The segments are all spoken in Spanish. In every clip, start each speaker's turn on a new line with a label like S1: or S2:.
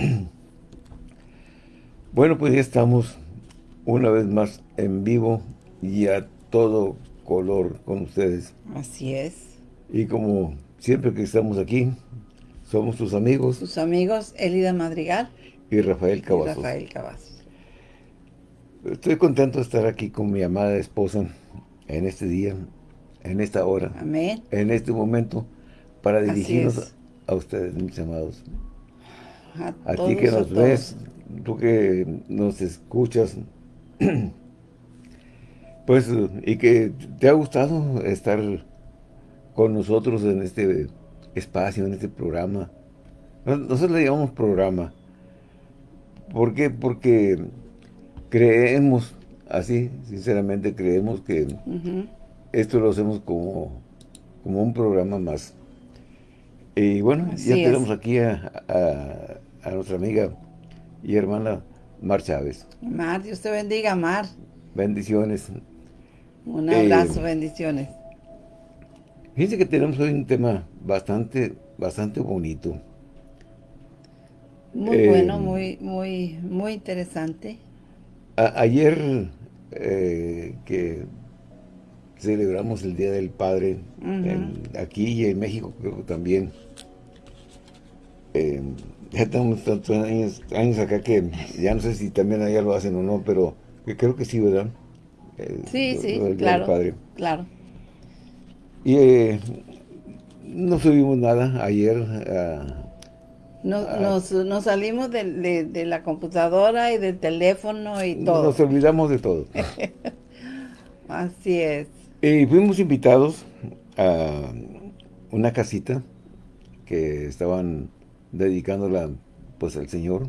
S1: Bueno, pues ya estamos una vez más en vivo y a todo color con ustedes.
S2: Así es.
S1: Y como siempre que estamos aquí, somos tus amigos.
S2: Tus amigos Elida Madrigal.
S1: Y Rafael Cavazos.
S2: Y Rafael Cavazos.
S1: Estoy contento de estar aquí con mi amada esposa en este día, en esta hora.
S2: Amén.
S1: En este momento, para dirigirnos a ustedes, mis amados. A, ti que nos ves, tú que nos escuchas, pues, y que te ha gustado estar con nosotros en este espacio, en este programa. Nosotros le llamamos programa. ¿Por qué? Porque creemos, así, sinceramente creemos que esto lo hacemos como, como un programa más. Y bueno, ya tenemos aquí a, a, nuestra amiga y hermana Mar Chávez.
S2: Mar, Dios te bendiga, Mar.
S1: Bendiciones.
S2: Un abrazo, eh, bendiciones.
S1: Fíjense que tenemos hoy un tema bastante, bastante bonito.
S2: Muy eh, bueno, muy, muy, muy interesante.
S1: ayer eh, que celebramos el Día del Padre aquí y en México creo que también. Eh, ya tenemos tantos años, acá que ya no sé si también allá lo hacen o no, pero creo que sí, ¿verdad?
S2: sí, sí, claro, Padre. claro.
S1: Y eh, no subimos nada ayer.
S2: nos, nos, salimos de, la computadora y del teléfono y todo.
S1: Nos olvidamos de todo.
S2: Así es.
S1: Y fuimos invitados a una casita que estaban dedicándola pues al Señor.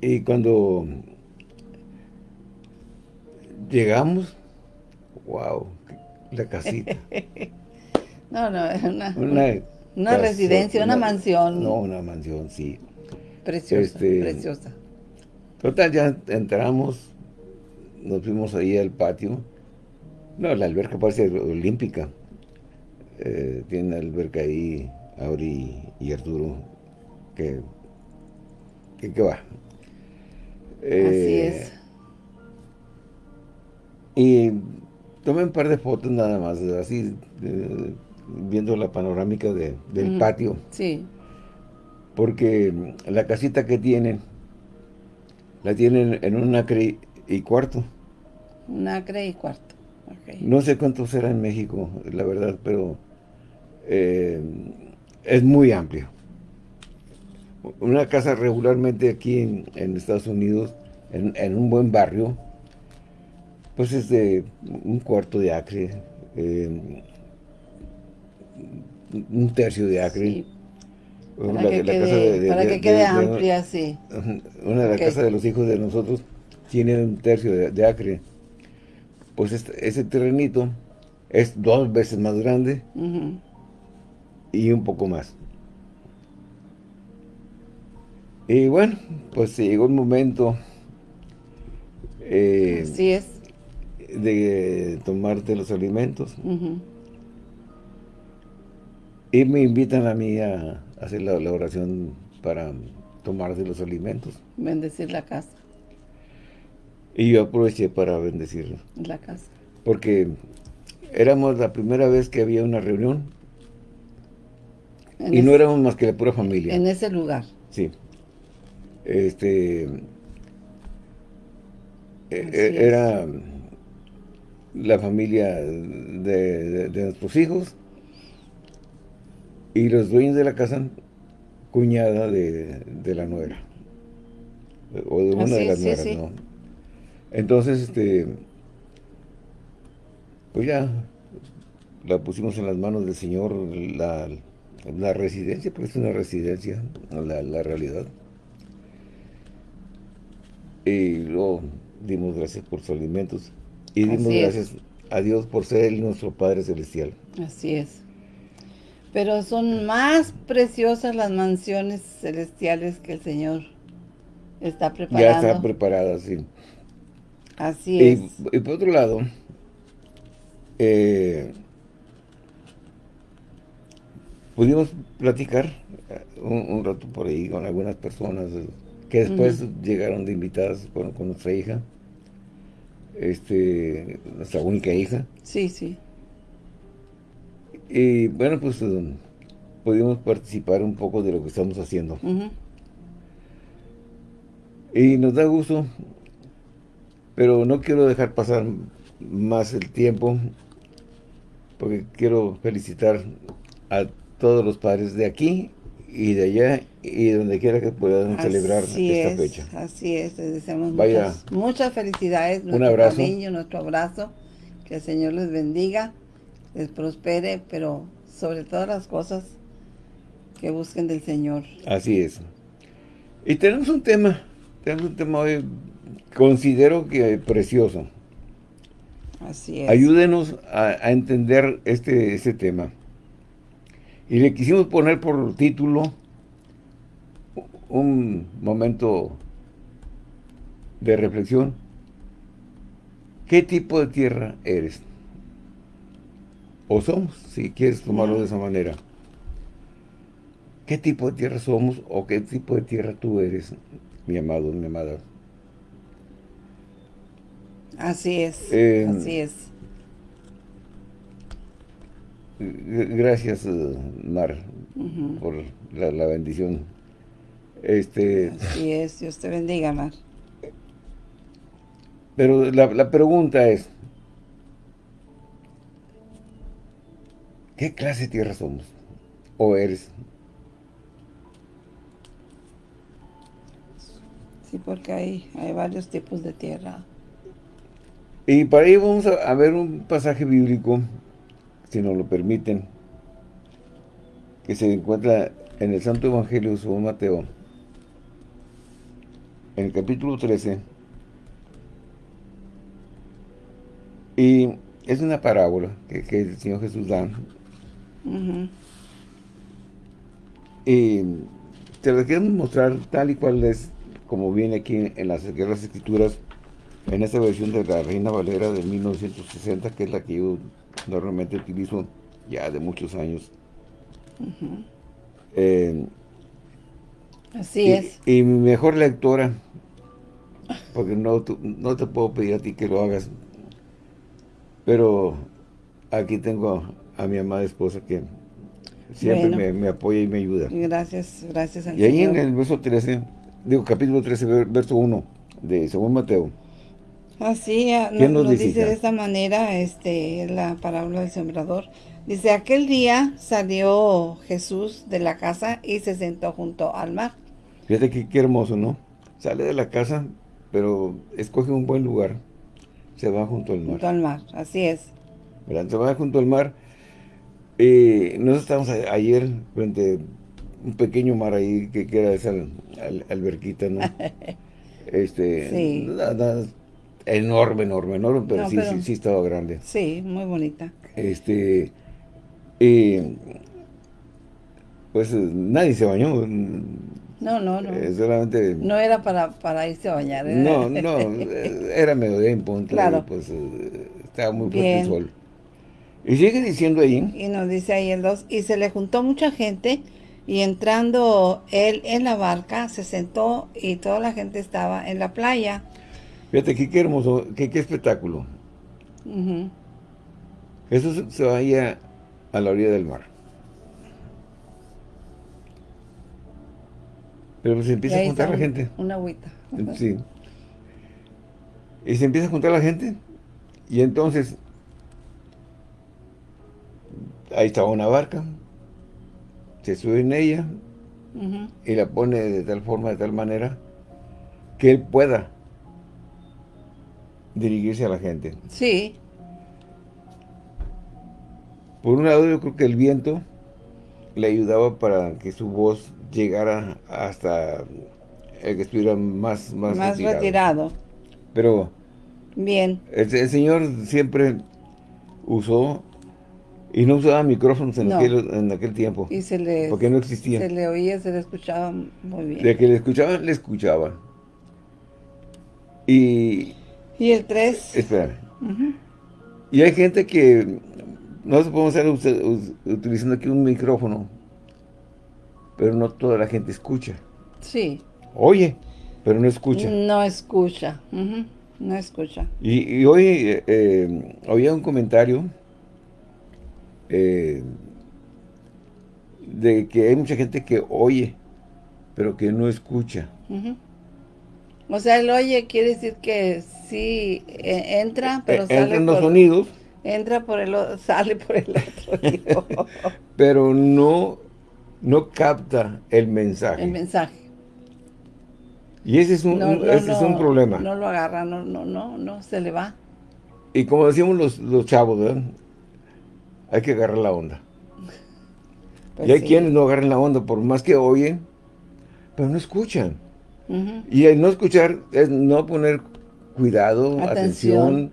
S1: Y cuando llegamos, wow, la casita.
S2: no, no, es una, una, residencia, una, mansión.
S1: No, una mansión, sí.
S2: Preciosa, este, preciosa.
S1: Total, ya entramos, nos fuimos ahí al patio. No, la alberca parece olímpica. Eh, tiene alberca ahí, Auri y Arturo, que, que, va.
S2: Así eh, es.
S1: Y tomé un par de fotos nada más, así, viendo la panorámica del patio.
S2: Sí.
S1: Porque la casita que tienen, la tienen en un acre y cuarto.
S2: Un acre y cuarto.
S1: No sé cuánto será en México, la verdad, pero eh, es muy amplio. Una casa regularmente aquí en, Estados Unidos, en, un buen barrio, pues es de un cuarto de acre, eh, un tercio de acre.
S2: Para, que, quede, amplia, sí.
S1: Una de las casas de los hijos de nosotros tiene un tercio de, acre. Pues este, ese terrenito es dos veces más grande y un poco más. Y bueno, pues llegó el momento
S2: eh, Así es.
S1: de tomarte los alimentos. Y me invitan a mí a hacer la, oración para tomarse los alimentos.
S2: Bendecir la casa.
S1: Y yo aproveché para bendecir
S2: la casa.
S1: Porque éramos la primera vez que había una reunión y no éramos más que la pura familia.
S2: En ese lugar.
S1: Sí. Este... E, e, era la familia de, nuestros hijos y los dueños de la casa, cuñada de, la nuera. O de una de las nueras, ¿no? Entonces, este... Pues ya la pusimos en las manos del Señor, la, la residencia, porque es una residencia, la, la realidad. Y luego dimos gracias por sus alimentos. Y dimos gracias a Dios por ser nuestro Padre Celestial.
S2: Así es. Pero son más preciosas las mansiones celestiales que el Señor está preparando.
S1: Ya está preparada, sí.
S2: Así es.
S1: Y, por otro lado, eh, pudimos platicar un, rato por ahí con algunas personas que después llegaron de invitadas con, nuestra hija, este, nuestra única hija.
S2: Sí, sí.
S1: Y bueno, pues um, pudimos participar un poco de lo que estamos haciendo. Y nos da gusto, pero no quiero dejar pasar más el tiempo, porque quiero felicitar a todos los padres de aquí y de allá y donde quiera que puedan celebrar esta fecha.
S2: Así es, les deseamos muchas, muchas, felicidades,
S1: un abrazo.
S2: cariño, nuestro abrazo, que el Señor les bendiga, les prospere, pero sobre todas las cosas que busquen del Señor.
S1: Así es. Y tenemos un tema, tenemos un tema hoy, considero que precioso.
S2: Así es.
S1: Ayúdenos a, entender este, este tema. Y le quisimos poner por título un momento de reflexión. ¿Qué tipo de tierra eres? O somos, si quieres tomarlo de esa manera. ¿Qué tipo de tierra somos o qué tipo de tierra tú eres, mi amado, mi amada?
S2: Así es, eh, así es.
S1: Gracias, eh, Mar, por la, bendición. Este,
S2: Así es, Dios te bendiga, Mar.
S1: Pero la, pregunta es, ¿qué clase de tierra somos? ¿O eres?
S2: Sí, porque hay, hay varios tipos de tierra.
S1: Y para ello vamos a ver un pasaje bíblico si nos lo permiten, que se encuentra en el Santo Evangelio según Mateo, en el capítulo 13, y es una parábola que, el Señor Jesús da, y te lo quiero mostrar tal y cual es, como viene aquí en las Guerras Escrituras, en esta versión de la Reina Valera de 1960, que es la que yo normalmente utilizo ya de muchos años.
S2: Eh, Así es.
S1: Y mi mejor lectora, porque no, no te puedo pedir a ti que lo hagas, pero aquí tengo a, mi amada esposa que siempre me, apoya y me ayuda.
S2: Gracias, gracias
S1: Y ahí en el verso 13, digo capítulo 13, verso 1 de Según Mateo,
S2: Así nos, dice, de esta manera este, la parábola del sembrador. Dice, aquel día salió Jesús de la casa y se sentó junto al mar.
S1: Fíjate que qué hermoso, ¿no? Sale de la casa, pero escoge un buen lugar. Se va junto al mar.
S2: Junto al mar, así es.
S1: Se va junto al mar. y nosotros estábamos ayer frente a un pequeño mar ahí, que, era esa alberquita, ¿no? este,
S2: sí
S1: enorme, enorme, enorme, pero, sí, sí, sí estaba grande.
S2: Sí, muy bonita.
S1: Este, y pues nadie se bañó.
S2: No, no, no.
S1: Eh, solamente...
S2: No era para, para irse a bañar.
S1: No, no, era mediodía en punto. Claro. pues eh, estaba muy fuerte el sol. Y sigue diciendo ahí.
S2: Y nos dice ahí el 2, y se le juntó mucha gente, y entrando él en la barca, se sentó, y toda la gente estaba en la playa.
S1: Fíjate qué, hermoso, qué, espectáculo. Eso se, vaya a la orilla del mar. Pero se empieza a juntar la gente.
S2: Una agüita.
S1: Sí. Y se empieza a juntar la gente. Y entonces, ahí estaba una barca. Se sube en ella. Y la pone de tal forma, de tal manera, que él pueda dirigirse a la gente.
S2: Sí.
S1: Por un lado yo creo que el viento le ayudaba para que su voz llegara hasta el que estuviera más, más,
S2: más retirado.
S1: Pero
S2: bien
S1: el, Señor siempre usó y no usaba micrófonos en, aquel, en aquel tiempo.
S2: Y se le,
S1: porque no existía.
S2: Se le oía, se le escuchaba muy bien.
S1: De que le escuchaban, le escuchaba. Y
S2: y el 3.
S1: Espera. Y hay gente que no se puede estar utilizando aquí un micrófono pero no toda la gente escucha.
S2: Sí.
S1: Oye, pero no escucha.
S2: No escucha, no escucha.
S1: Y, hoy eh, eh, había un comentario eh, de que hay mucha gente que oye, pero que no escucha.
S2: O sea, el oye quiere decir que sí entra, pero sale
S1: Entran los sonidos.
S2: Entra por el sale por el otro.
S1: pero no, no capta el mensaje.
S2: El mensaje.
S1: Y ese es un, ese es un problema.
S2: No lo agarra, no, no, no, no, se le va.
S1: Y como decimos los, los chavos, ¿verdad? Hay que agarrar la onda. Pues y hay quienes no agarran la onda, por más que oyen, pero no escuchan. Y el no escuchar es no poner cuidado, atención,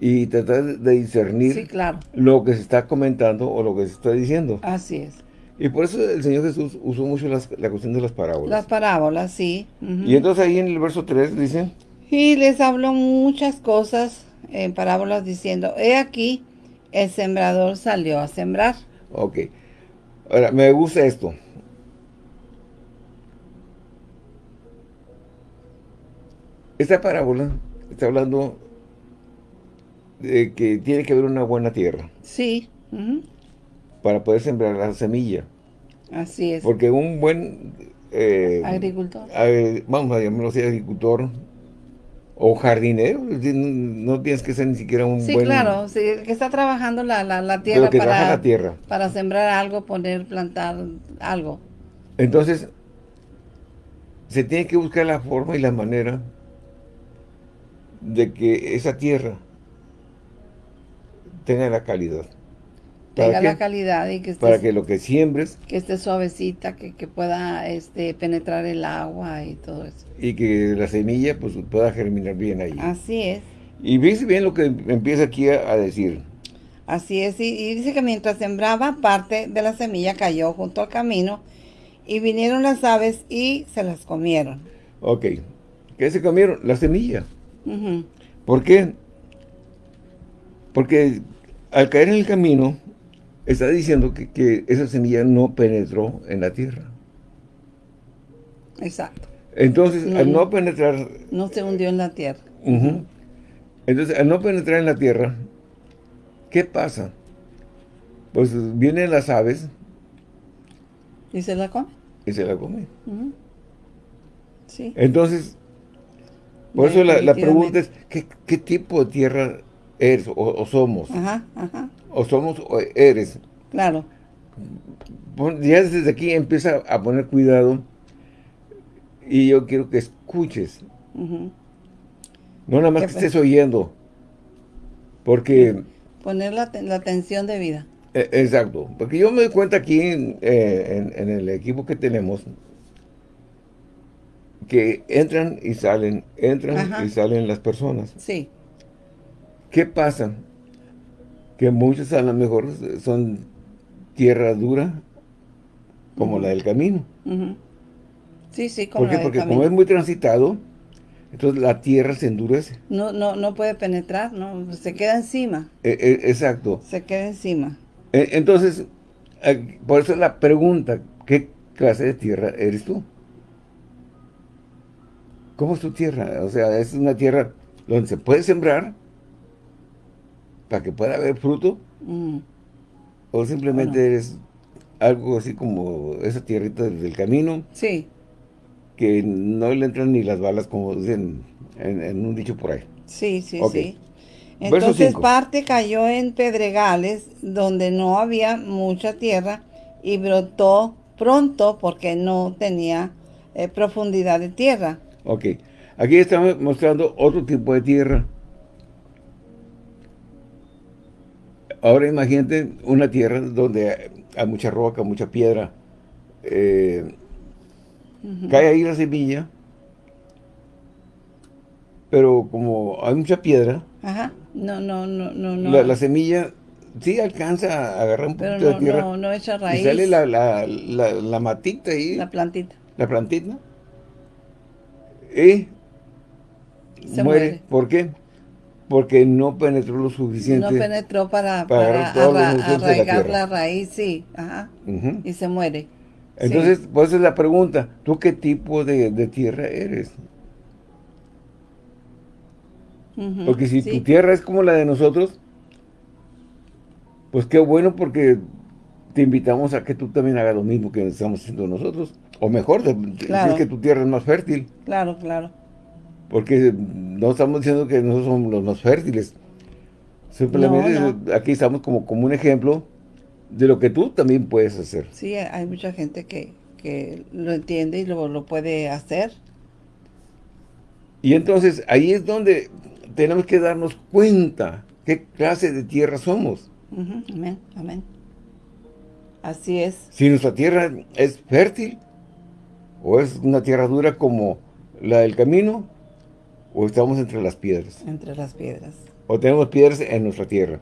S1: y tratar de discernir lo que se está comentando o lo que se está diciendo.
S2: Así es.
S1: Y por eso el Señor Jesús usó mucho la cuestión de las parábolas.
S2: Las parábolas, sí.
S1: Y entonces ahí en el verso 3 dice...
S2: Y les habló muchas cosas en parábolas diciendo, he aquí, el sembrador salió a sembrar.
S1: Ok. Ahora, me gusta esto. Esta parábola está hablando de que tiene que haber una buena tierra.
S2: Sí.
S1: Para poder sembrar la semilla.
S2: Así es.
S1: Porque un buen...
S2: Eh, agricultor.
S1: vamos a llamarlo así, agricultor o jardinero. No tienes que ser ni siquiera un
S2: sí, claro. Sí, que está trabajando la, la, tierra, para, la tierra para sembrar algo, poner, plantar algo.
S1: Entonces, se tiene que buscar la forma y la manera de que esa tierra tenga la calidad
S2: tenga la calidad y que
S1: esté, para que lo que siembres
S2: que esté suavecita, que, pueda este penetrar el agua y todo eso.
S1: Y que la semilla pues pueda germinar bien ahí.
S2: Así es.
S1: Y bien lo que empieza aquí a, decir.
S2: Así es, y, dice que mientras sembraba parte de la semilla cayó junto al camino y vinieron las aves y se las comieron.
S1: Ok. ¿Qué se comieron? La semilla. ¿Por qué? Porque al caer en el camino, está diciendo que, esa semilla no penetró en la tierra.
S2: Exacto.
S1: Entonces, al no penetrar...
S2: No se hundió en la tierra.
S1: Entonces, al no penetrar en la tierra, ¿qué pasa? Pues vienen las aves.
S2: ¿Y se la come?
S1: Y se la come. Sí. Entonces, por eso la, pregunta es, ¿qué, tipo de tierra eres o, somos? Ajá, ajá o somos o eres.
S2: Claro.
S1: Ya desde aquí empieza a poner cuidado y yo quiero que escuches. No nada más que estés oyendo. Porque...
S2: Poner la, atención de vida.
S1: E, exacto. Porque yo me doy cuenta aquí eh, en, el equipo que tenemos que entran y salen, entran y salen las personas.
S2: Sí.
S1: ¿Qué pasa? que muchos a lo mejor son tierra dura, como la del camino.
S2: Sí, sí, como
S1: ¿Por Porque como es muy transitado, entonces la tierra se endurece.
S2: No, no, no puede penetrar, no, se queda encima.
S1: E, e, exacto.
S2: Se queda encima.
S1: E, entonces, por eso la pregunta, ¿qué clase de tierra eres tú? ¿Cómo es tu tierra? O sea, es una tierra donde se puede sembrar, para que pueda haber fruto? Mm. ¿O simplemente eres algo así como esa tierrita del camino?
S2: Sí.
S1: Que no le entran ni las balas, como dicen en, un dicho por ahí.
S2: Sí, sí, sí. Entonces parte cayó en pedregales donde no había mucha tierra y brotó pronto porque no tenía eh, profundidad de tierra.
S1: Ok. Aquí estamos mostrando otro tipo de tierra. Ahora imagínate una tierra donde hay mucha roca, mucha piedra. Eh, cae ahí la semilla, pero como hay mucha piedra,
S2: Ajá. No, no, no, no, no.
S1: La, semilla sí alcanza a agarrar un poquito de tierra.
S2: no, no echa raíz.
S1: Y sale la, la, la, matita ahí.
S2: La plantita.
S1: La plantita. Y Se muere. muere. ¿Por qué? porque no penetró lo suficiente.
S2: No penetró para, para, arraigar la, raíz, sí. Ajá. Y se muere.
S1: Entonces, pues es la pregunta, ¿tú qué tipo de, tierra eres? porque si tu tierra es como la de nosotros, pues qué bueno porque te invitamos a que tú también hagas lo mismo que estamos haciendo nosotros. O mejor, es que tu tierra es más fértil.
S2: Claro, claro.
S1: Porque no estamos diciendo que nosotros somos los más fértiles. Simplemente aquí estamos como, como un ejemplo de lo que tú también puedes hacer.
S2: Sí, hay mucha gente que, lo entiende y lo, lo puede hacer.
S1: Y entonces ahí es donde tenemos que darnos cuenta qué clase de tierra somos.
S2: Amén, amén. Así es.
S1: Si nuestra tierra es fértil, o es una tierra dura como la del camino, o estamos entre las piedras.
S2: Entre las piedras.
S1: O tenemos piedras en nuestra tierra.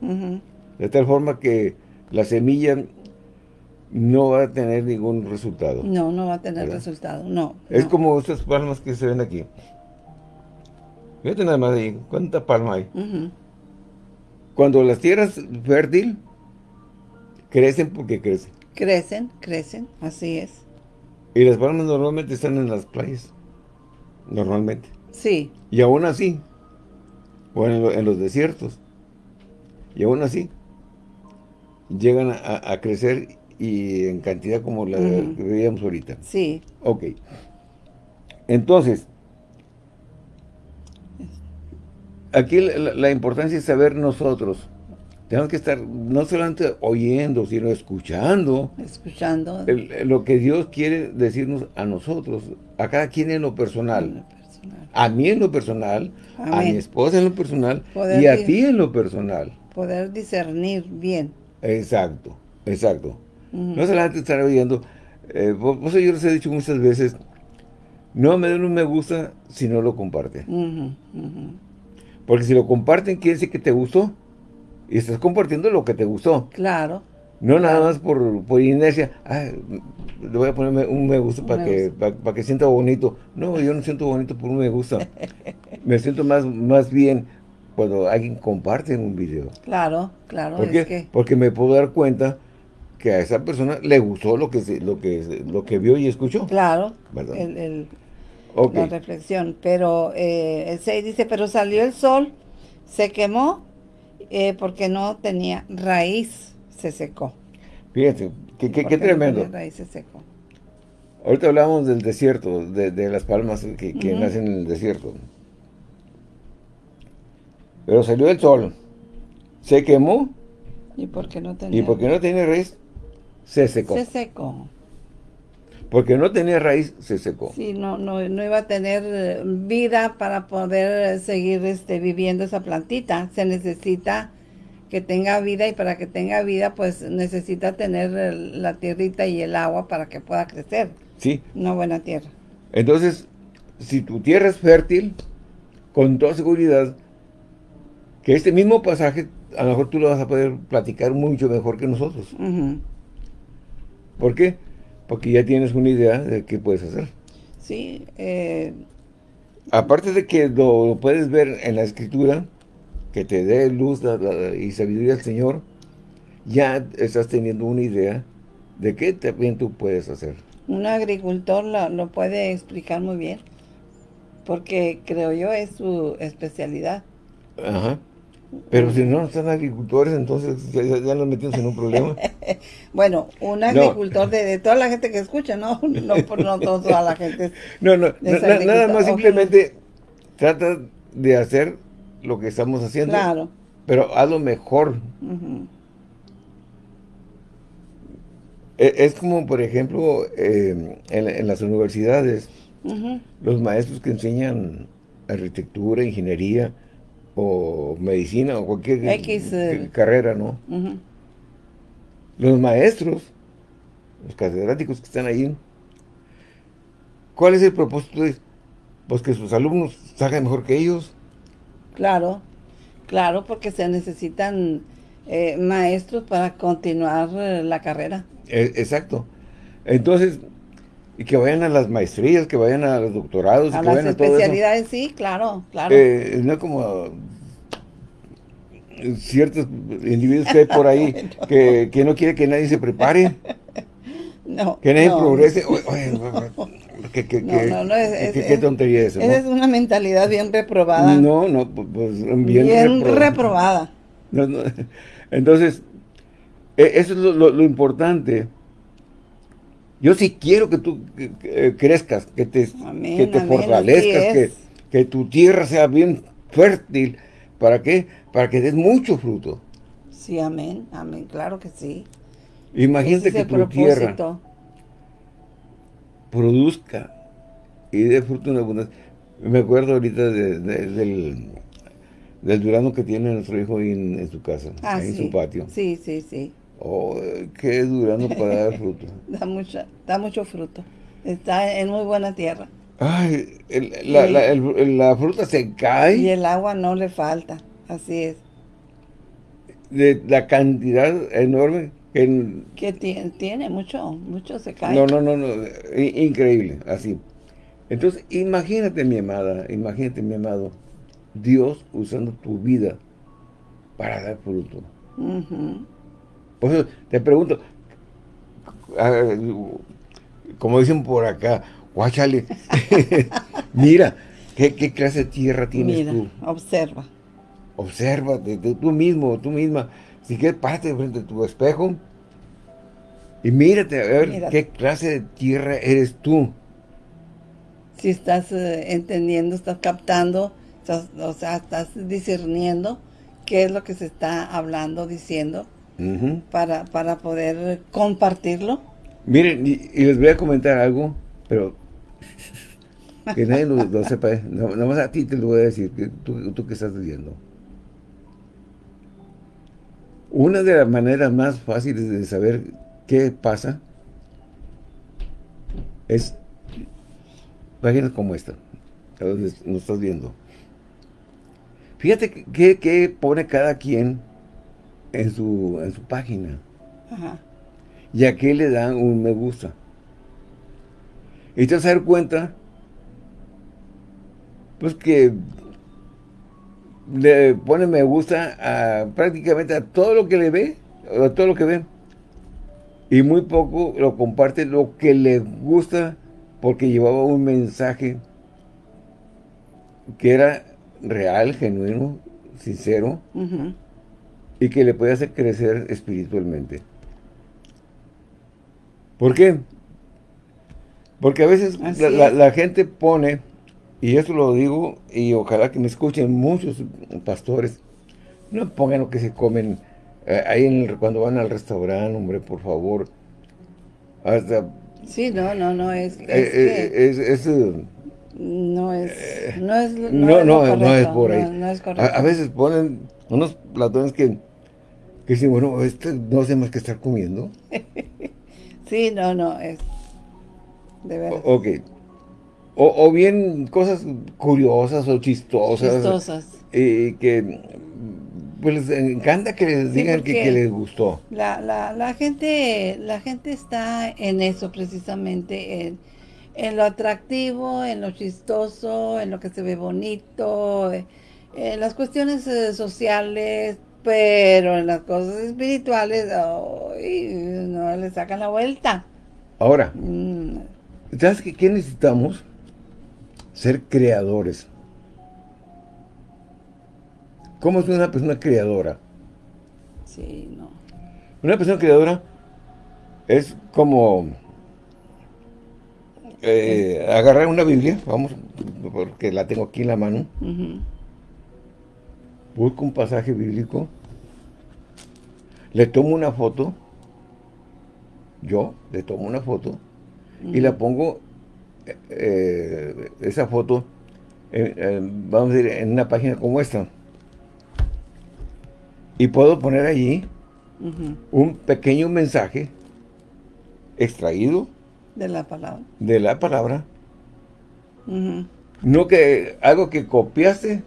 S1: De tal forma que la semilla no va a tener ningún resultado.
S2: No, no va a tener resultado, no.
S1: Es como estas palmas que se ven aquí. Fíjate nada más ahí, ¿cuánta palma hay? Cuando las tierras fértil, crecen porque crecen.
S2: Crecen, crecen, así es.
S1: Y las palmas normalmente están en las playas. Normalmente.
S2: Sí.
S1: Y aún así, o en, los desiertos, y aún así, llegan a, crecer y en cantidad como la que veíamos ahorita.
S2: Sí.
S1: Ok. Entonces, aquí la, importancia es saber nosotros. Tenemos que estar no solamente oyendo, sino escuchando.
S2: Escuchando.
S1: lo que Dios quiere decirnos a nosotros, a cada quien en lo personal. A mí en lo personal, a mi esposa en lo personal y a ti en lo personal.
S2: Poder discernir bien.
S1: Exacto, exacto. No solamente estar oyendo. Eh, vos, yo les he dicho muchas veces, no me den un me gusta si no lo comparten. Porque si lo comparten, quiere decir que te gustó. Y estás compartiendo lo que te gustó.
S2: Claro.
S1: No nada más por, por inercia, le voy a poner un me gusta para que para, que sienta bonito. No, yo no siento bonito por un me gusta. me siento más, más bien cuando alguien comparte un video.
S2: Claro, claro.
S1: ¿Por qué? Porque me puedo dar cuenta que a esa persona le gustó lo que lo que lo que vio y escuchó.
S2: Claro. El, La reflexión. Pero eh, el 6 dice, pero salió el sol, se quemó eh, porque no tenía raíz se secó.
S1: Fíjate, qué, tremendo.
S2: se secó.
S1: Ahorita hablamos del desierto, de, las palmas que, nacen en el desierto. Pero salió el sol, se quemó.
S2: ¿Y porque no tenía?
S1: Y porque no tenía raíz, se secó.
S2: Se secó.
S1: Porque no tenía raíz, se secó.
S2: Sí, no, no, no iba a tener eh, vida para poder seguir este, viviendo esa plantita. Se necesita que tenga vida y para que tenga vida pues necesita tener la tierrita y el agua para que pueda crecer.
S1: Sí.
S2: Una buena tierra.
S1: Entonces, si tu tierra es fértil, con toda seguridad, que este mismo pasaje, a lo mejor tú lo vas a poder platicar mucho mejor que nosotros. ¿Por qué? Porque ya tienes una idea de qué puedes hacer.
S2: Sí. Eh,
S1: Aparte de que lo puedes ver en la escritura, que te dé luz y sabiduría al Señor, ya estás teniendo una idea de qué también tú puedes hacer.
S2: Un agricultor lo, puede explicar muy bien, porque creo yo es su especialidad.
S1: Ajá. Pero si no están agricultores, entonces ya, nos metimos en un problema.
S2: bueno, un agricultor de, toda la gente que escucha, ¿no? No por no toda la gente.
S1: No, no, nada más simplemente trata de hacer lo que estamos haciendo.
S2: Claro.
S1: Pero hazlo mejor. E, es, como, por ejemplo, eh, en, las universidades, los maestros que enseñan arquitectura, ingeniería, o medicina, o cualquier carrera, ¿no? Los maestros, los catedráticos que están ahí, ¿cuál es el propósito? Pues que sus alumnos salgan mejor que ellos.
S2: Claro, claro, porque se necesitan eh, maestros para continuar eh, la carrera.
S1: E, exacto. Entonces, y que vayan a las maestrías, que vayan a los doctorados,
S2: a
S1: que vayan
S2: a todo especialidades, sí, claro, claro.
S1: Eh, no como ciertos individuos que hay por ahí que, que no quiere que nadie se prepare. No, que nadie progrese. qué, qué, tontería es eso.
S2: Esa es una mentalidad bien reprobada.
S1: No, no, pues bien,
S2: bien reprobada.
S1: Entonces, e, eso es lo, importante. Yo sí quiero que tú crezcas, que te, que te fortalezcas, que, que tu tierra sea bien fértil. ¿Para qué? Para que des mucho fruto.
S2: Sí, amén, amén, claro que sí.
S1: Imagínate que tu tierra produzca y dé fruto en abundancia. Me acuerdo ahorita del, del durano que tiene nuestro hijo en, su casa, ah, en su patio.
S2: Sí, sí, sí.
S1: Oh, qué durano para dar fruto.
S2: da, mucho, da mucho fruto. Está en muy buena tierra.
S1: Ay, la, la, fruta se cae.
S2: Y el agua no le falta, así es.
S1: De la cantidad enorme
S2: que tiene, tiene mucho, mucho se cae.
S1: No, no, no, no, increíble, así. Entonces, imagínate mi amada, imagínate mi amado, Dios usando tu vida para dar fruto. Por eso te pregunto, como dicen por acá, guáchale, mira, ¿qué, clase de tierra tienes tú?
S2: observa.
S1: Observa, tú mismo, tú misma, si quieres, párate frente a tu espejo y mírate a ver qué clase de tierra eres tú.
S2: Si estás eh, entendiendo, estás captando, o sea, estás discerniendo qué es lo que se está hablando, diciendo, para, para poder compartirlo.
S1: Miren, y, les voy a comentar algo, pero que nadie lo, sepa, ¿eh? nada más a ti te lo voy a decir, que tú, tú que estás viendo. Una de las maneras más fáciles de saber qué pasa es páginas como esta, a donde nos estás viendo. Fíjate qué, pone cada quien en su, en su página. Y a qué le dan un me gusta. Y te vas a dar cuenta, pues que le pone me gusta a prácticamente a todo lo que le ve, a todo lo que ve. Y muy poco lo comparte lo que le gusta porque llevaba un mensaje que era real, genuino, sincero y que le puede hacer crecer espiritualmente. ¿Por qué? Porque a veces la, gente pone y eso lo digo, y ojalá que me escuchen muchos pastores, no pongan lo que se comen eh, ahí cuando van al restaurante, hombre, por favor.
S2: Hasta, sí, no, no, no, es...
S1: Es, eh, es,
S2: eh, no es, no es,
S1: no, no, no, es por ahí. A, veces ponen unos platones que, que dicen, bueno, este no más que estar comiendo.
S2: sí, no, no, es de verdad.
S1: Ok. O, bien cosas curiosas o chistosas.
S2: Chistosas.
S1: Y que pues les encanta que les digan que, les gustó.
S2: La, la, la, gente la gente está en eso precisamente, en, en, lo atractivo, en lo chistoso, en lo que se ve bonito, en las cuestiones eh, sociales, pero en las cosas espirituales no le sacan la vuelta.
S1: Ahora, mm. ¿sabes qué necesitamos? ser creadores. ¿Cómo es una persona creadora?
S2: Sí, no.
S1: Una persona creadora es como eh, agarrar una Biblia, vamos, porque la tengo aquí en la mano. Busco un pasaje bíblico, le tomo una foto, yo le tomo una foto y la pongo eh, esa foto, vamos a decir, en una página como esta. Y puedo poner allí un pequeño mensaje extraído
S2: de la palabra.
S1: De la palabra. No que algo que copiaste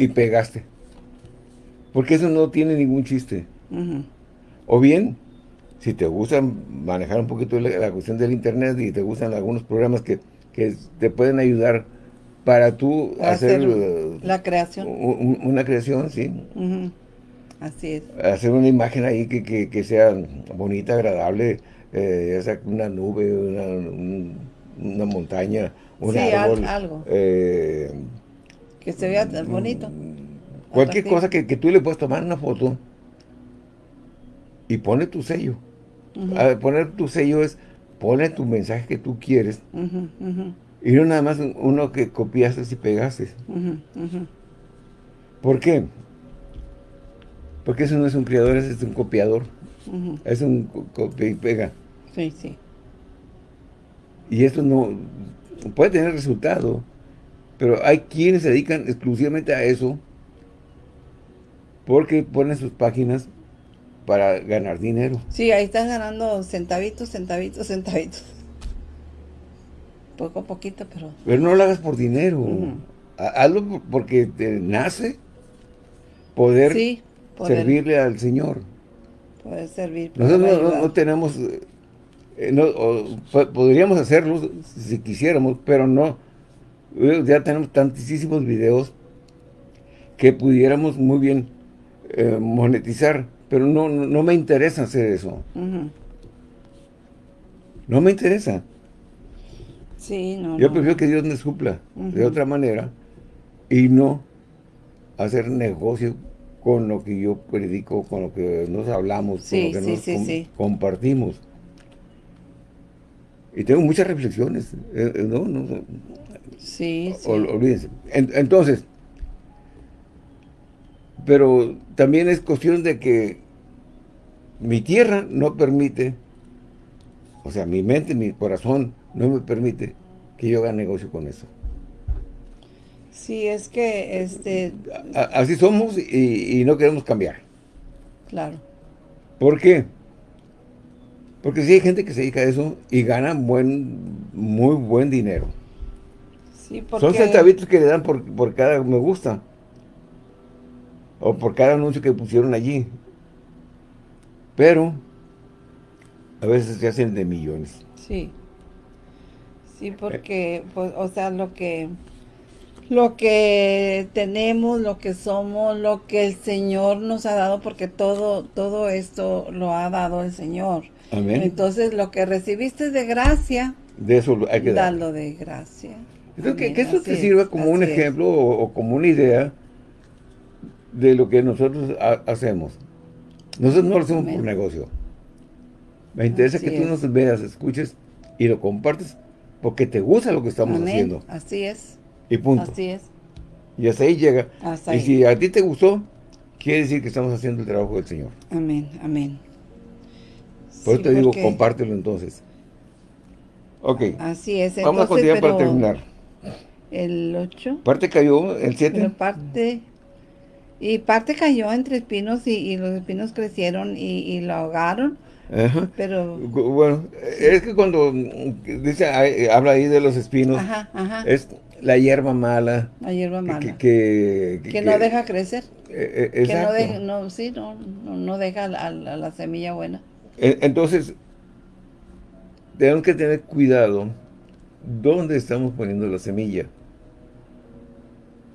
S1: y pegaste. Porque eso no tiene ningún chiste. O bien, si te gusta manejar un poquito la, cuestión del internet y te gustan algunos programas que, te pueden ayudar para tú hacer,
S2: la creación.
S1: una creación, sí.
S2: así es.
S1: Hacer una imagen ahí que, que, sea bonita, agradable, eh, ya sea una nube, una, una montaña, un árbol.
S2: algo.
S1: Eh,
S2: que se vea bonito.
S1: Cualquier cosa que, que, tú le puedas tomar una foto y pone tu sello. poner tu sello es, pone tu mensaje que tú quieres. Y no nada más uno que copiaste y pegaste. ¿Por qué? Porque eso no es un creador, es un copiador. Es un copia y pega.
S2: Sí, sí.
S1: Y esto no puede tener resultado, pero hay quienes se dedican exclusivamente a eso porque ponen sus páginas para ganar dinero.
S2: Sí, ahí están ganando centavitos, centavitos, centavitos poco a poquito, pero...
S1: Pero no lo hagas por dinero. Hazlo porque te nace poder, servirle al Señor.
S2: Poder servir.
S1: Nosotros no, tenemos... Eh, no, podríamos hacerlo si quisiéramos, pero no. Ya tenemos tantísimos videos que pudiéramos muy bien eh, monetizar, pero no, no, me interesa hacer eso. No me interesa. Yo prefiero que Dios me supla de otra manera y no hacer negocio con lo que yo predico, con lo que nos hablamos, con lo que nos compartimos. Y tengo muchas reflexiones, eh, eh, ¿no? no
S2: sí,
S1: olvídense. entonces, pero también es cuestión de que mi tierra no permite, o sea, mi mente, mi corazón no me permite que yo haga negocio con eso.
S2: Sí, es que este...
S1: así somos y, no queremos cambiar.
S2: Claro.
S1: ¿Por qué? Porque sí hay gente que se dedica a eso y gana buen, muy buen dinero.
S2: Sí, porque...
S1: Son centavitos que le dan por, por cada me gusta. O por cada anuncio que pusieron allí. Pero a veces se hacen de millones.
S2: Sí. Sí, porque, pues, o sea, lo que lo que tenemos, lo que somos, lo que el Señor nos ha dado, porque todo, todo esto lo ha dado el Señor.
S1: Amén.
S2: Entonces, lo que recibiste de gracia,
S1: de eso hay que
S2: darlo de gracia.
S1: Entonces, que, eso te sirva como un ejemplo o, como una idea de lo que nosotros hacemos. Nosotros no lo hacemos por negocio. Me interesa que tú nos veas, escuches y lo compartes porque te gusta lo que estamos haciendo.
S2: Así es.
S1: Y punto.
S2: Así es.
S1: Y hasta ahí llega. y si a ti te gustó, quiere decir que estamos haciendo el trabajo del Señor.
S2: Amén, amén.
S1: Por eso te digo, compártelo entonces. Ok.
S2: Así es.
S1: Vamos a continuar para terminar.
S2: El 8.
S1: Parte cayó, el 7.
S2: parte... Y parte cayó entre espinos y, los espinos crecieron y, y lo ahogaron pero...
S1: Bueno, es que cuando dice, habla ahí de los espinos, es la hierba mala.
S2: La hierba mala.
S1: Que,
S2: que, no deja crecer.
S1: Eh, eh,
S2: que no deja, no, sí, no, no, deja a, la semilla buena.
S1: Entonces, tenemos que tener cuidado dónde estamos poniendo la semilla.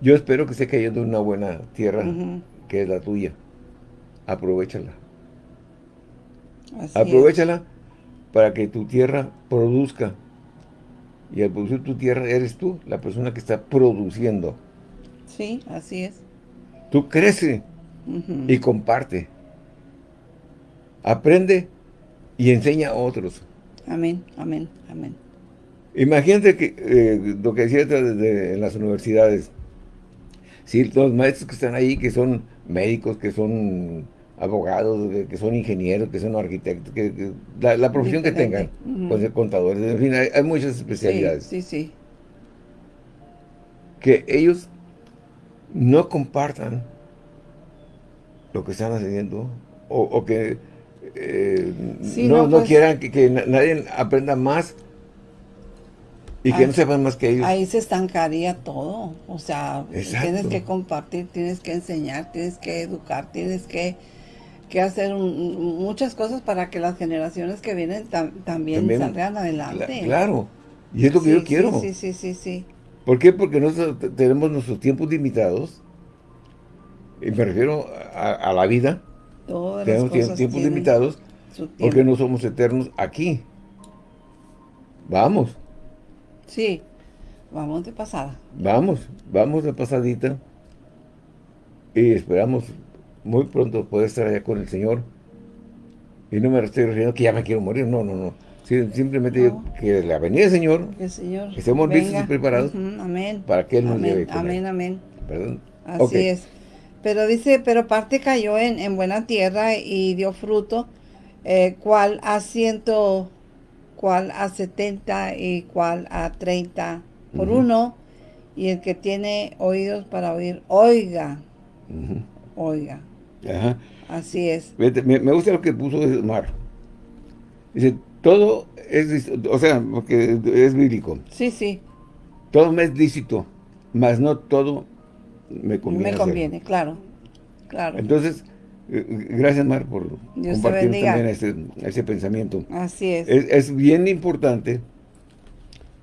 S1: Yo espero que esté cayendo en una buena tierra, que es la tuya. Aprovechala. Aprovechala para que tu tierra produzca. Y al producir tu tierra eres tú, la persona que está produciendo.
S2: Sí, así es.
S1: Tú crece y comparte. Aprende y enseña a otros.
S2: Amén, amén, amén.
S1: Imagínate que eh, lo que decía en las universidades, si los maestros que están ahí, que son médicos, que son abogados, que son ingenieros, que son arquitectos, que, la, profesión que tengan, pues contadores, en fin, hay, muchas especialidades.
S2: Sí, sí,
S1: Que ellos no compartan lo que están haciendo o, que eh, no, pues quieran que, nadie aprenda más y que no sepan más que ellos.
S2: Ahí se estancaría todo. O sea, tienes que compartir, tienes que enseñar, tienes que educar, tienes que que hacer muchas cosas para que las generaciones que vienen también, salgan adelante.
S1: claro, y es lo que yo quiero.
S2: Sí, sí, sí, sí.
S1: ¿Por qué? Porque nosotros tenemos nuestros tiempos limitados Y me refiero a, la vida. Tenemos tiempos limitados porque no somos eternos aquí. Vamos.
S2: Sí, vamos de pasada.
S1: Vamos, vamos de pasadita. Y esperamos muy pronto poder estar allá con el Señor. Y no me estoy refiriendo que ya me quiero morir, no, no, no. simplemente que la venida del Señor,
S2: que, Señor
S1: estemos listos y preparados
S2: amén.
S1: para que Él nos
S2: lleve. Amén, amén. ¿Perdón? Así es. Pero dice, pero parte cayó en, buena tierra y dio fruto, eh, cual a ciento, cual a setenta y cual a treinta por uno. Y el que tiene oídos para oír, oiga. Oiga. Ajá. Así es.
S1: Me, gusta lo que puso Mar. Dice, todo es, o sea, porque es bíblico.
S2: Sí, sí.
S1: Todo me es lícito, mas no todo me conviene.
S2: Me conviene, claro, claro.
S1: Entonces, gracias Mar por compartir también ese, ese, pensamiento.
S2: Así es.
S1: es. bien importante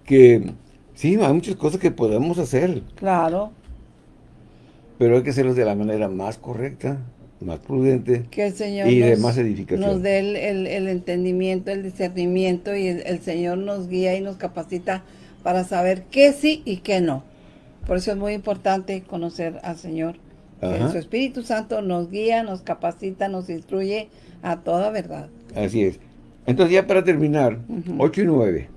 S1: que, sí, hay muchas cosas que podemos hacer.
S2: Claro.
S1: Pero hay que hacerlo de la manera más correcta más prudente
S2: que el Señor
S1: y de más edificación.
S2: Nos dé el, entendimiento, el discernimiento y el, Señor nos guía y nos capacita para saber qué sí y qué no. Por eso es muy importante conocer al Señor. Su Espíritu Santo nos guía, nos capacita, nos instruye a toda verdad.
S1: Así es. Entonces ya para terminar, 8 y 9.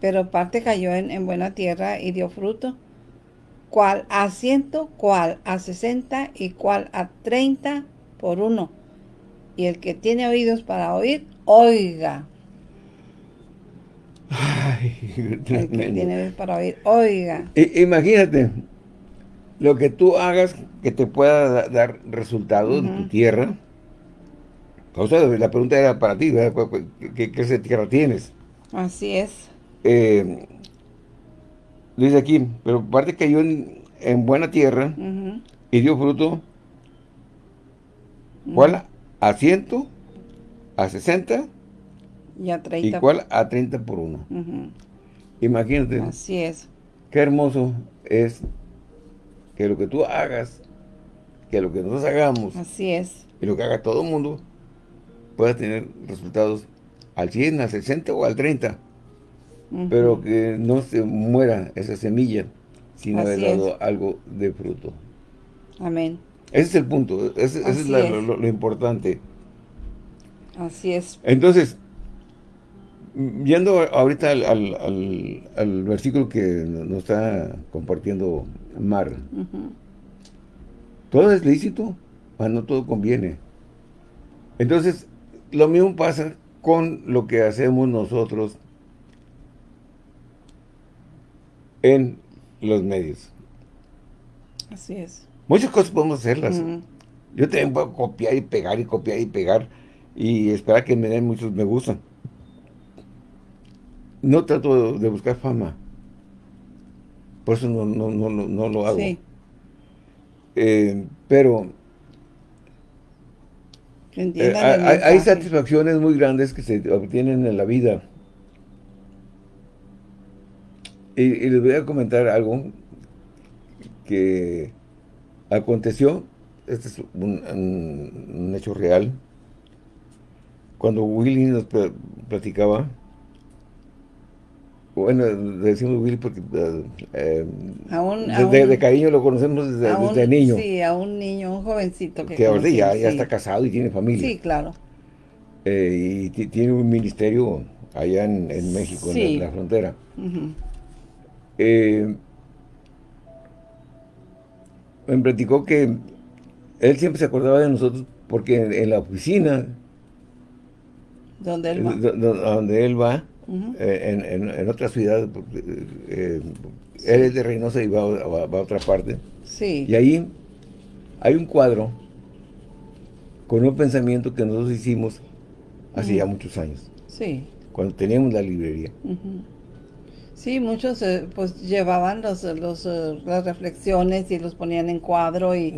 S2: Pero parte cayó en, en buena tierra y dio fruto cual a ciento, cual a sesenta y cual a treinta por uno. Y el que tiene oídos para oír, oiga. el que tiene oídos para oír, oiga.
S1: imagínate, lo que tú hagas que te pueda dar resultados en tu tierra. O sea, la pregunta era para ti, ¿Qué, de tierra tienes?
S2: Así es.
S1: Eh, dice aquí, pero parte cayó en, en buena tierra y dio fruto, ¿cuál? A ciento, a sesenta
S2: y a treinta.
S1: ¿Y cuál? A treinta por uno. Imagínate.
S2: Así es.
S1: Qué hermoso es que lo que tú hagas, que lo que nosotros hagamos.
S2: Así es.
S1: Y lo que haga todo el mundo pueda tener resultados al 100, al 60 o al 30 pero que no se muera esa semilla sin haber dado algo de fruto.
S2: Amén.
S1: Ese es el punto, ese, es, Lo, importante.
S2: Así es.
S1: Entonces, yendo ahorita al, versículo que nos está compartiendo Mar, todo es lícito, pero no todo conviene. Entonces, lo mismo pasa con lo que hacemos nosotros en los medios.
S2: Así es.
S1: Muchas cosas podemos hacerlas. Yo también puedo copiar y pegar y copiar y pegar y esperar que me den muchos me gustan. No trato de buscar fama. Por eso no, no, no, no lo hago. Sí. Eh, pero eh, hay, hay, satisfacciones muy grandes que se obtienen en la vida Y, les voy a comentar algo que aconteció, este es un, hecho real, cuando Willy nos platicaba, bueno, decimos Willy porque eh, de, cariño lo conocemos desde, niño.
S2: Sí, a un niño, un jovencito.
S1: Que, ahora ya, ya está casado y tiene familia.
S2: Sí, claro.
S1: Eh, y tiene un ministerio allá en, México, en, la, frontera. Eh, me platicó que él siempre se acordaba de nosotros porque en, la oficina
S2: donde él va,
S1: donde él va eh, en, otra ciudad eh, él es de Reynosa y va, a otra parte.
S2: Sí.
S1: y ahí hay un cuadro con un pensamiento que nosotros hicimos hace ya muchos años.
S2: Sí.
S1: Cuando teníamos la librería.
S2: Sí, muchos eh, pues llevaban los, los, eh, las reflexiones y los ponían en cuadro y,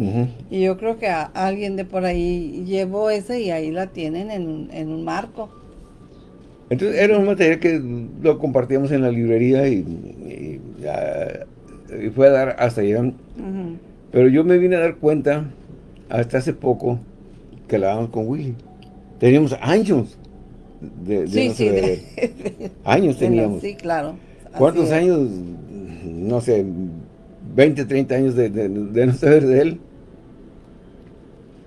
S2: y yo creo que alguien de por ahí llevó ese y ahí la tienen en, en un marco.
S1: Entonces era un material que lo compartíamos en la librería y, fue a dar hasta allá Pero yo me vine a dar cuenta hasta hace poco que hablábamos con Willy. Teníamos años de, de no sí, años teníamos.
S2: sí, claro.
S1: ¿Cuántos años? No sé, 20, 30 años de, no saber de él.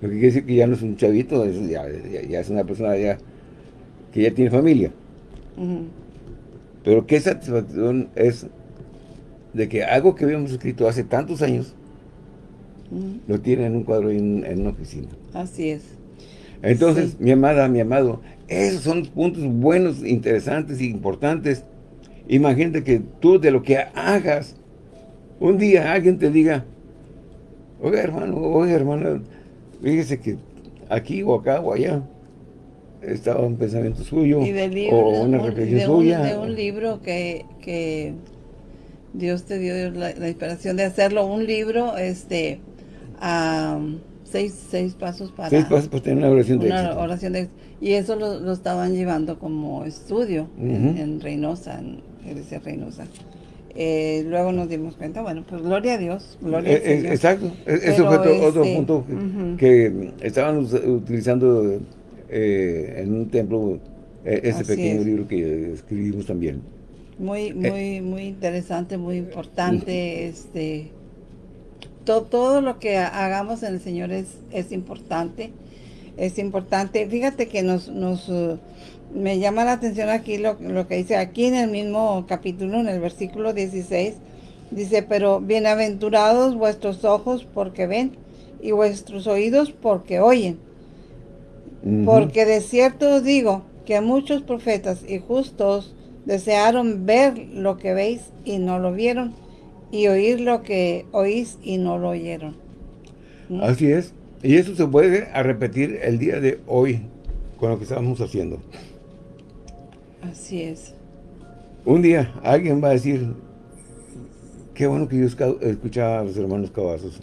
S1: Lo que quiere decir que ya no es un chavito, ya, es una persona ya que ya tiene familia. Pero qué satisfacción es de que algo que habíamos escrito hace tantos años lo tiene en un cuadro en, en una oficina.
S2: Así es.
S1: Entonces, mi amada, mi amado, esos son puntos buenos, interesantes e importantes. Imagínate que tú de lo que hagas, un día alguien te diga, oiga hermano, oiga hermana, fíjese que aquí o acá o allá estaba un pensamiento suyo o una reflexión suya.
S2: de un libro que, que Dios te dio la, inspiración de hacerlo, un libro, este, seis, seis pasos para...
S1: Seis pasos para tener una oración de una
S2: oración de Y eso lo, estaban llevando como estudio en, Reynosa, en Iglesia Reynosa. Eh, luego nos dimos cuenta, bueno, pues gloria a Dios, gloria a
S1: eh, eh, Exacto, e, eso fue otro, este, punto que, estaban utilizando en un templo ese pequeño libro que escribimos también.
S2: Muy, muy, muy interesante, muy importante, este todo lo que hagamos en el Señor es, es importante. Es importante. Fíjate que nos, nos uh, me llama la atención aquí lo, lo, que dice aquí en el mismo capítulo, en el versículo 16. Dice, pero bienaventurados vuestros ojos porque ven y vuestros oídos porque oyen. Porque de cierto os digo que muchos profetas y justos desearon ver lo que veis y no lo vieron y oír lo que oís y no lo oyeron.
S1: Así es. Y eso se puede a repetir el día de hoy con lo que estamos haciendo.
S2: Así es.
S1: Un día alguien va a decir, qué bueno que yo escuchaba a los hermanos Cavazos.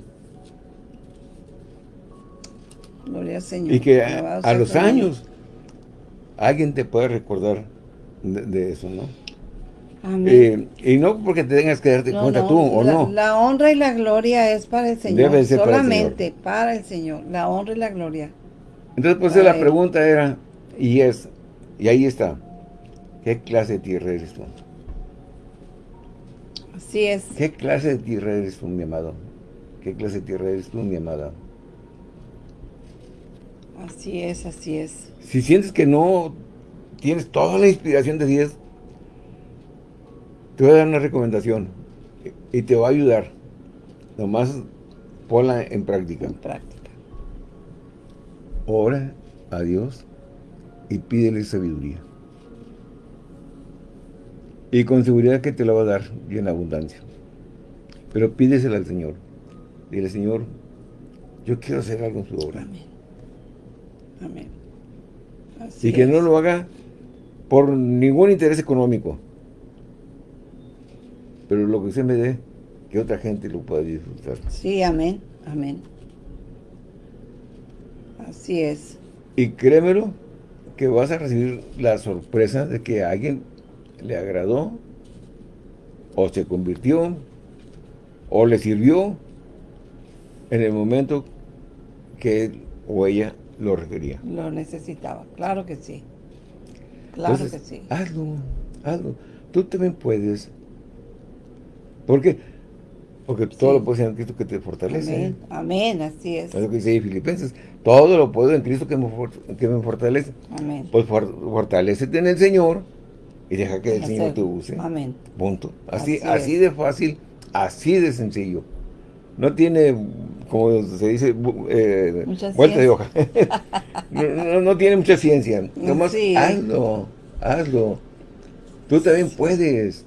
S2: Gloria al Señor.
S1: Y que a, los años alguien te puede recordar de eso, ¿no? Eh, y no porque te tengas que darte cuenta tú, ¿o no?
S2: La honra y la gloria es para el Señor. solamente para el, Señor. La honra y la gloria.
S1: Entonces, pues la pregunta era, y es, y ahí está, ¿qué clase de tierra eres tú?
S2: Así es.
S1: ¿Qué clase de tierra eres tú, mi amado? ¿Qué clase de tierra eres tú, mi amada?
S2: Así es, así es.
S1: Si sientes que no tienes toda la inspiración de Dios, te voy a dar una recomendación y te va a ayudar. Nomás ponla en práctica.
S2: En práctica.
S1: Ora a Dios y pídele sabiduría. Y con seguridad que te la va a dar y en abundancia. Pero pídesela al Señor. Dile, Señor, yo quiero hacer algo en su obra.
S2: Amén. Amén.
S1: y que no lo haga por ningún interés económico pero lo que usted me dé, que otra gente lo pueda disfrutar.
S2: Sí, amén, amén. Así es.
S1: Y créemelo, que vas a recibir la sorpresa de que a alguien le agradó, o se convirtió, o le sirvió en el momento que él o ella lo requería.
S2: Lo necesitaba, claro que sí. Claro que sí.
S1: Hazlo, hazlo. Tú también puedes ¿Por qué? Porque todo lo puedes en Cristo que te fortalece.
S2: Amén. así es.
S1: Es lo que dice Filipenses. Todo lo puedo en Cristo que me, que me fortalece.
S2: Amén.
S1: Pues fortalecete en el Señor y deja que el Señor te use.
S2: Amén.
S1: Punto. Así, así, de fácil, así de sencillo. No tiene, como se dice, eh, vuelta de hoja. no, tiene mucha ciencia. Nomás hazlo, hazlo. Tú también puedes.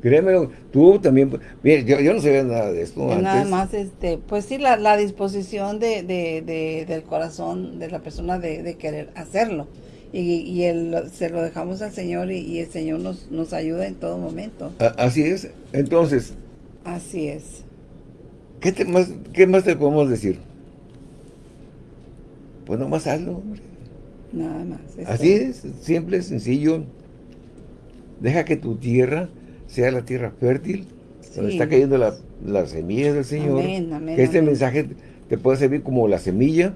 S1: Créemelo, tú también, mire, yo, no sabía nada de esto
S2: Nada más, este, pues sí, la, disposición de, del corazón de la persona de, querer hacerlo. Y, se lo dejamos al Señor y, el Señor nos, nos ayuda en todo momento.
S1: así es. Entonces.
S2: Así es.
S1: ¿Qué, te más, ¿Qué más te podemos decir? Pues nomás hazlo,
S2: Nada más.
S1: Así es, simple, sencillo. Deja que tu tierra sea la tierra fértil, donde está cayendo la las semillas del Señor. que este mensaje te pueda servir como la semilla,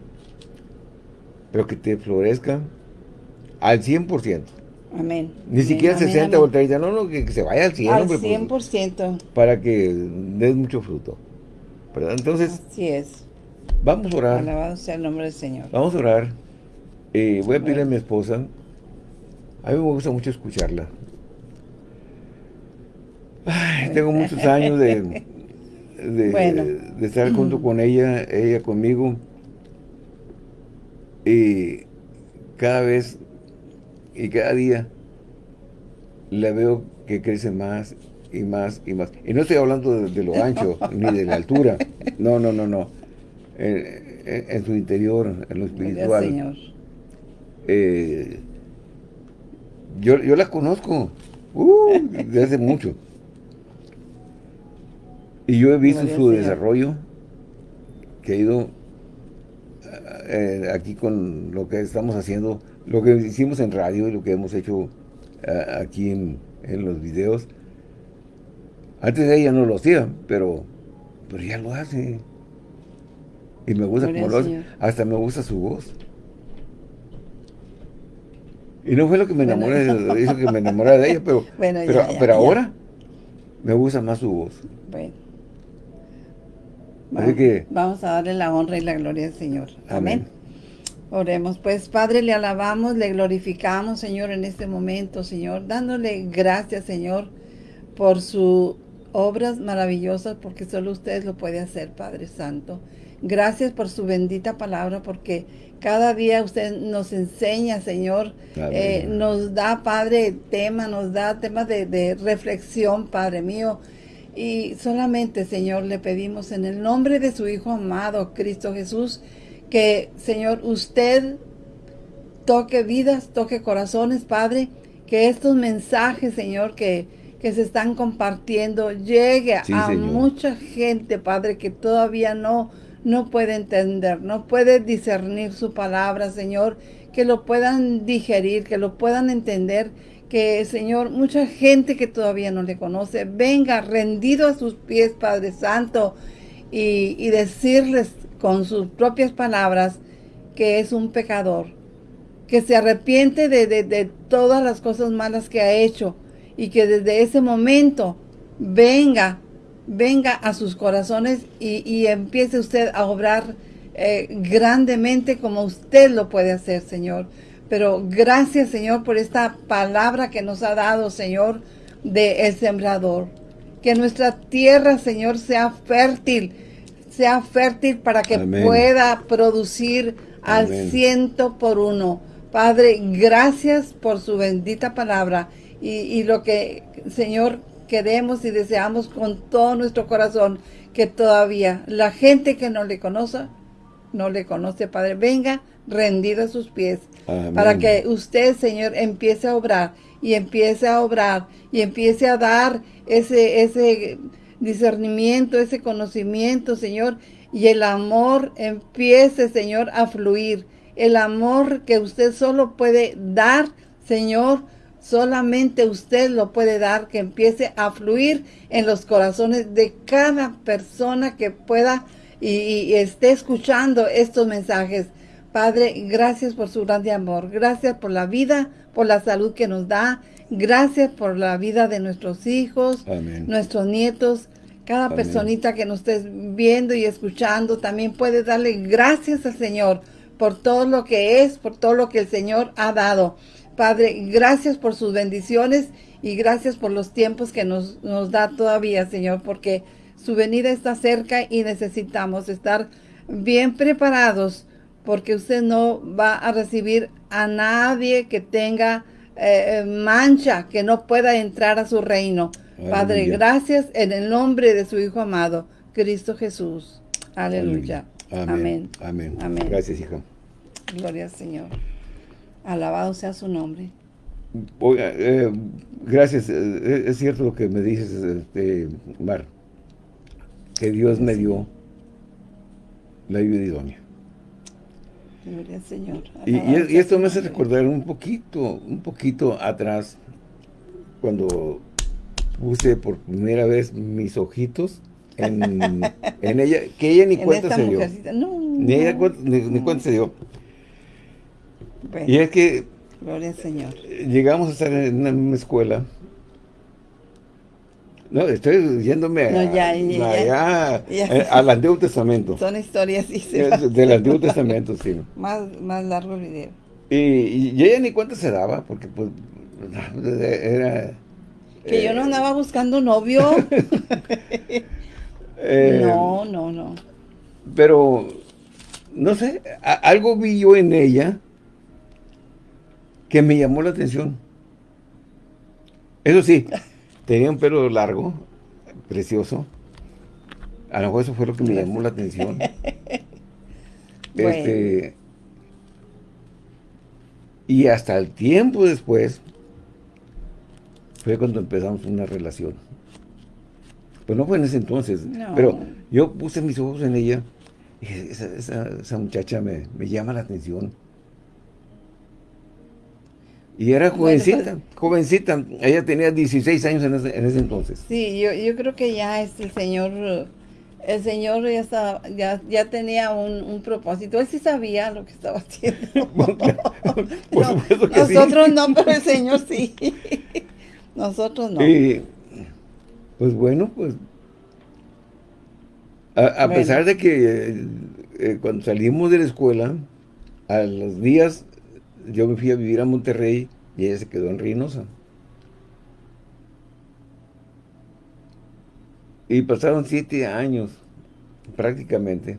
S1: pero que te florezca al 100%.
S2: Amén.
S1: Ni siquiera 60 o 30, no, no, que, se vaya al 100.
S2: Al 100%. Pues,
S1: para que des mucho fruto. ¿Verdad? Entonces.
S2: Así es.
S1: Vamos a orar.
S2: Alabado sea el nombre del Señor.
S1: Vamos a orar. Eh, voy a pedirle a mi esposa. A mí me gusta mucho escucharla. tengo muchos años de, de, estar junto con ella, ella conmigo. Y cada vez y cada día la veo que crece más y más y más. Y no estoy hablando de, lo ancho ni de la altura. No, no, no, no. En, su interior, en lo espiritual. Señor. Eh, yo, yo la conozco uh, desde hace mucho. Y yo he visto su desarrollo que ha ido eh, aquí con lo que estamos haciendo, lo que hicimos en radio y lo que hemos hecho eh, aquí en, los videos. Antes de ella no lo hacía, pero, pero ya lo hace. Y me gusta como lo hace. Hasta me gusta su voz. Y no fue lo que me enamoré, de, que me enamoré de ella, pero, pero, ahora me gusta más su voz.
S2: Bueno. Vamos, que, vamos a darle la honra y la gloria al Señor. Amén. Oremos, pues Padre, le alabamos, le glorificamos, Señor, en este momento, Señor, dándole gracias, Señor, por sus obras maravillosas, porque solo usted lo puede hacer, Padre Santo. Gracias por su bendita palabra, porque cada día usted nos enseña, Señor, eh, nos da, Padre, tema, nos da temas de, de reflexión, Padre mío, y solamente, Señor, le pedimos en el nombre de su Hijo amado, Cristo Jesús, que, Señor, usted toque vidas, toque corazones, Padre, que estos mensajes, Señor, que, que se están compartiendo, llegue a mucha gente, Padre, que todavía no, no puede entender, no puede discernir su palabra, Señor, que lo puedan digerir, que lo puedan entender, que, Señor, mucha gente que todavía no le conoce, venga rendido a sus pies, Padre Santo, y, decirles con sus propias palabras que es un pecador, que se arrepiente de, todas las cosas malas que ha hecho y que desde ese momento venga, venga a sus corazones y, empiece usted a obrar eh, grandemente como usted lo puede hacer, Señor. Pero gracias, Señor, por esta palabra que nos ha dado, Señor, de el sembrador. Que nuestra tierra, Señor, sea fértil, sea fértil para que pueda producir al ciento por uno. Padre, gracias por su bendita palabra y, y lo que, Señor, queremos y deseamos con todo nuestro corazón que todavía la gente que no le conoce, no le conoce, Padre, venga rendido a sus pies, para que usted, Señor, empiece a obrar y empiece a obrar y empiece a dar ese, ese discernimiento, ese conocimiento, Señor, y el amor empiece, Señor, a fluir. El amor que usted solo puede dar, Señor, solamente usted lo puede dar, que empiece a fluir en los corazones de cada persona que pueda y esté escuchando estos mensajes. Padre, gracias por su grande amor. Gracias por la vida, por la salud que nos da. Gracias por la vida de nuestros hijos, nuestros nietos. Cada personita que nos estés viendo y escuchando también puede darle gracias al Señor por todo lo que es, por todo lo que el Señor ha dado. Padre, gracias por sus bendiciones y gracias por los tiempos que nos, nos da todavía, Señor, porque su venida está cerca y necesitamos estar bien preparados porque usted no va a recibir a nadie que tenga eh, eh, mancha, que no pueda entrar a su reino. Padre, gracias en el nombre de su Hijo amado, Cristo Jesús. Aleluya. Amén.
S1: Amén. Amén. Gracias, hijo.
S2: Gloria al Señor. Alabado sea su nombre.
S1: Oiga, eh, gracias. Es cierto lo que me dices, este, Mar, que Dios me dio la ayuda idónea.
S2: Señor.
S1: Y, esto me hace recordar un poquito, un poquito atrás, cuando puse por primera vez mis ojitos en, ella, que ella ni cuenta se dio. ni ella ni, cuenta se dio. Y es que
S2: Gloria al Señor.
S1: Llegamos a estar en una escuela. No, estoy yéndome al Antiguo Testamento.
S2: Son historias, sí.
S1: del Antiguo Testamento, sí.
S2: Más, más largo el video.
S1: Y, ella ni cuenta se daba, porque pues era...
S2: Que yo no andaba buscando novio. Eh, no, no, no.
S1: Pero, no sé, algo vi yo en ella que me llamó la atención. Eso sí, tenía un pelo largo, precioso. A lo mejor eso fue lo que me llamó la atención. Este, y hasta el tiempo después fue cuando empezamos una relación. Pues no fue en ese entonces, pero yo puse mis ojos en ella y esa, muchacha me, me llama la atención. Y era jovencita, pues, jovencita. Ella tenía 16 años en ese, entonces.
S2: Sí, yo, yo creo que ya es el Señor, el Señor ya estaba, ya, ya tenía un, propósito. Él sí sabía lo que estaba haciendo. nosotros no, pero el Señor sí. nosotros no.
S1: Y, pues bueno, pues a, pesar de que eh, eh, cuando salimos de la escuela, a los días yo me fui a vivir a Monterrey y ella se quedó en Reynosa. Y pasaron siete años, prácticamente,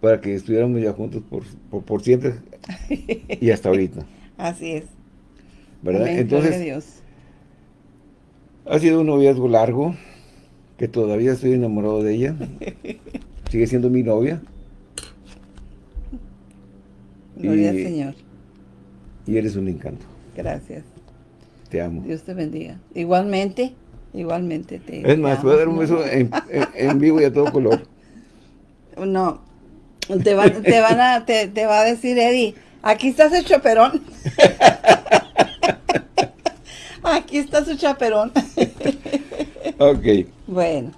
S1: para que estuviéramos ya juntos por, por, siempre y hasta ahorita.
S2: Así es.
S1: ¿Verdad? Entonces, ha sido un noviazgo largo, que todavía estoy enamorado de ella. Sigue siendo mi novia.
S2: Gloria al Señor.
S1: Y eres un encanto.
S2: Gracias.
S1: Te amo.
S2: Dios te bendiga. Igualmente, igualmente
S1: te Es más, voy a dar un beso en, vivo y a todo color.
S2: No, te, va, te van a, te, te, va a decir Eddie, aquí está su chaperón. aquí está su chaperón.
S1: ok.
S2: Bueno.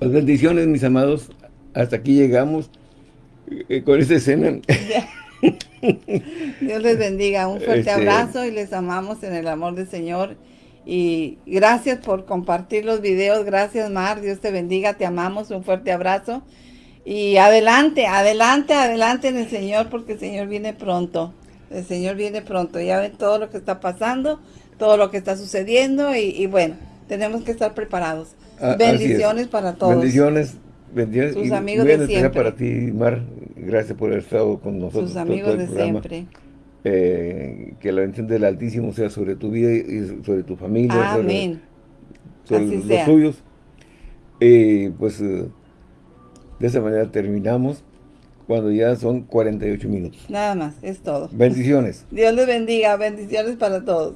S1: Pues bendiciones, mis amados. Hasta aquí llegamos eh, con esta escena.
S2: Dios les bendiga. Un fuerte este, abrazo y les amamos en el amor del Señor. Y gracias por compartir los videos. Gracias, Mar. Dios te bendiga. Te amamos. Un fuerte abrazo. Y adelante, adelante, adelante en el Señor, porque el Señor viene pronto. El Señor viene pronto. Ya ven todo lo que está pasando, todo lo que está sucediendo. Y, bueno, tenemos que estar preparados. Ah, Bendiciones para todos.
S1: Bendiciones Bendiciones. Sus amigos de siempre. para ti, Mar. Gracias por haber estado con nosotros.
S2: Sus amigos de siempre.
S1: Eh, que la bendición del Altísimo sea sobre tu vida y sobre tu familia.
S2: Amén.
S1: Sobre, los suyos. Y pues eh, de esa manera terminamos cuando ya son 48 minutos.
S2: Nada más, es todo.
S1: Bendiciones.
S2: Dios les bendiga. Bendiciones para todos.